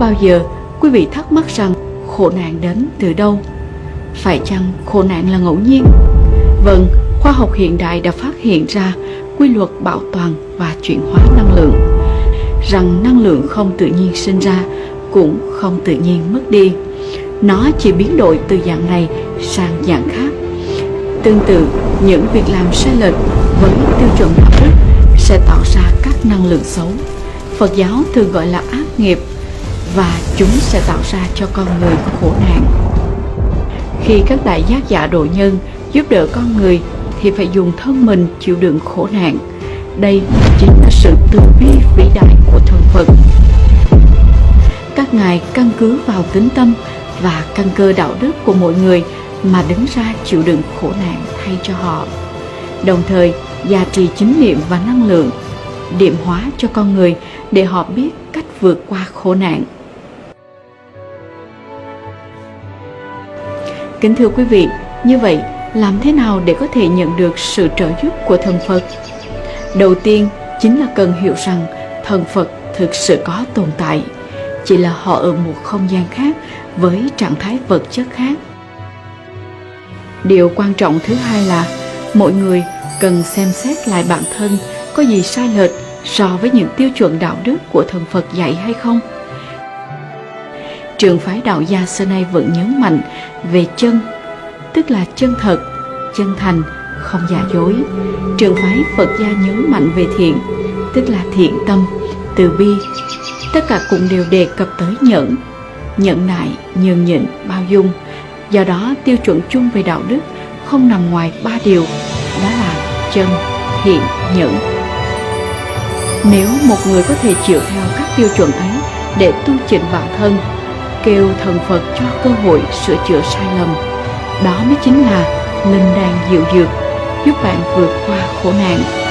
Bao giờ quý vị thắc mắc rằng khổ nạn đến từ đâu? Phải chăng khổ nạn là ngẫu nhiên? Vâng, khoa học hiện đại đã phát hiện ra quy luật bảo toàn và chuyển hóa năng lượng. Rằng năng lượng không tự nhiên sinh ra cũng không tự nhiên mất đi. Nó chỉ biến đổi từ dạng này sang dạng khác. Tương tự những việc làm sai lệch với tiêu chuẩn đạo đức sẽ tạo ra các năng lượng xấu. Phật giáo thường gọi là ác nghiệp và chúng sẽ tạo ra cho con người khổ nạn khi các đại giác giả độ nhân giúp đỡ con người thì phải dùng thân mình chịu đựng khổ nạn. Đây chính là sự từ bi vĩ đại của thần Phật. Các ngài căn cứ vào tính tâm và căn cơ đạo đức của mỗi người mà đứng ra chịu đựng khổ nạn thay cho họ. Đồng thời, gia trì chính niệm và năng lượng, điểm hóa cho con người để họ biết cách vượt qua khổ nạn. Kính thưa quý vị, như vậy làm thế nào để có thể nhận được sự trợ giúp của thần Phật? Đầu tiên chính là cần hiểu rằng thần Phật thực sự có tồn tại, chỉ là họ ở một không gian khác với trạng thái vật chất khác. Điều quan trọng thứ hai là mọi người cần xem xét lại bản thân có gì sai lệch so với những tiêu chuẩn đạo đức của thần Phật dạy hay không. Trường phái đạo gia xưa nay vẫn nhấn mạnh về chân tức là chân thật, chân thành, không giả dối. Trường phái Phật gia nhấn mạnh về thiện, tức là thiện tâm, từ bi. Tất cả cũng đều đề cập tới nhẫn, nhẫn nại, nhường nhịn, bao dung. Do đó tiêu chuẩn chung về đạo đức không nằm ngoài ba điều, đó là chân, thiện, nhẫn. Nếu một người có thể chịu theo các tiêu chuẩn ấy để tu chỉnh bản thân, kêu thần Phật cho cơ hội sửa chữa sai lầm, đó mới chính là linh đan dịu dược giúp bạn vượt qua khổ nạn.